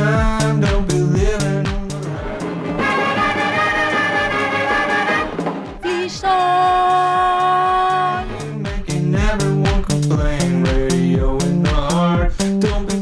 time, don't be living. Please Making everyone complain, radio in the heart. Don't be